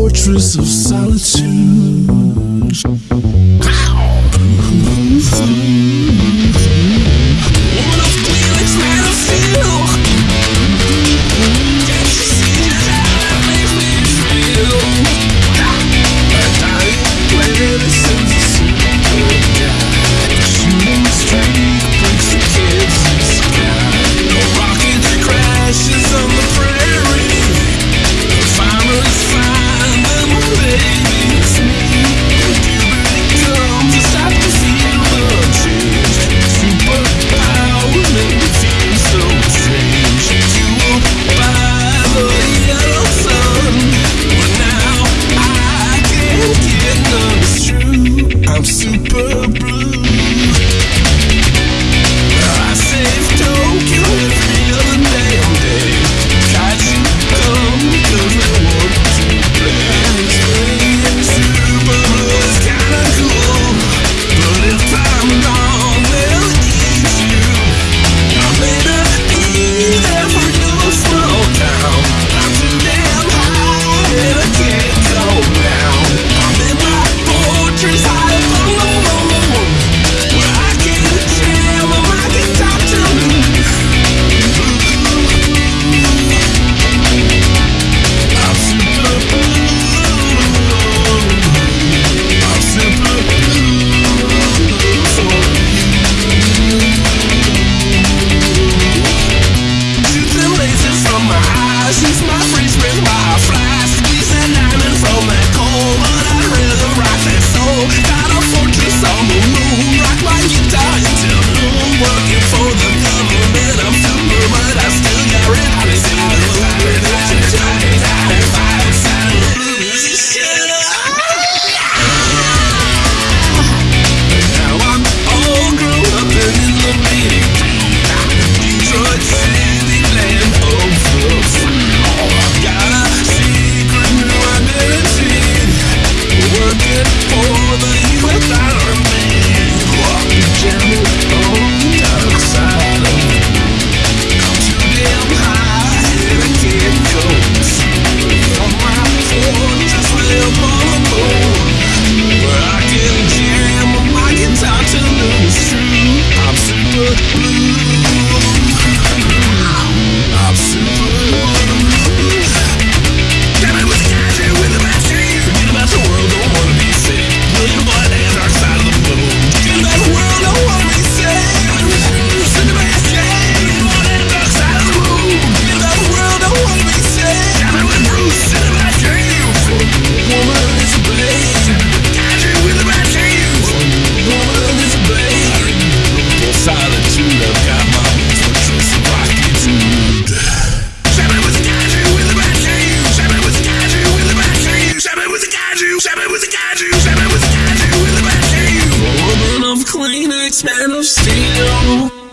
fortress of solitude. Got Shabba with